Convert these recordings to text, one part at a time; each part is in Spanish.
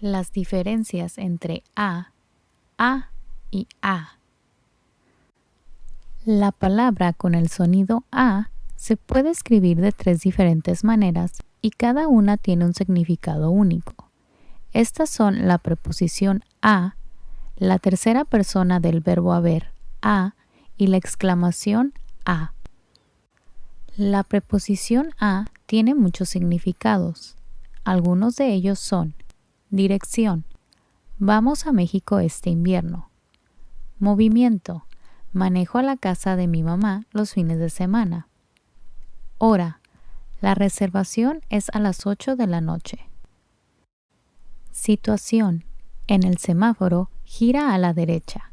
Las diferencias entre a, a y a. La palabra con el sonido a se puede escribir de tres diferentes maneras y cada una tiene un significado único. Estas son la preposición a, la tercera persona del verbo haber, a, y la exclamación a. La preposición a tiene muchos significados. Algunos de ellos son Dirección. Vamos a México este invierno. Movimiento. Manejo a la casa de mi mamá los fines de semana. Hora. La reservación es a las 8 de la noche. Situación. En el semáforo, gira a la derecha.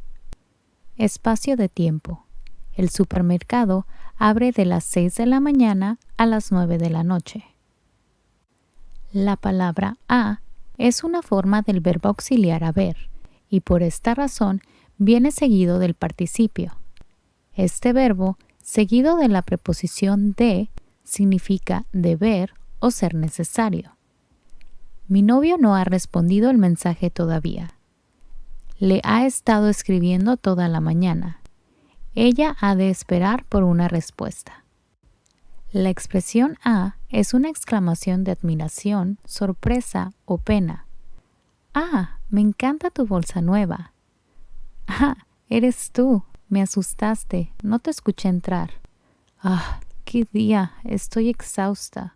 Espacio de tiempo. El supermercado abre de las 6 de la mañana a las 9 de la noche. La palabra a es una forma del verbo auxiliar haber y por esta razón viene seguido del participio. Este verbo, seguido de la preposición de, significa deber o ser necesario. Mi novio no ha respondido el mensaje todavía. Le ha estado escribiendo toda la mañana. Ella ha de esperar por una respuesta. La expresión a es una exclamación de admiración, sorpresa o pena. Ah, me encanta tu bolsa nueva. Ah, eres tú. Me asustaste. No te escuché entrar. Ah, qué día. Estoy exhausta.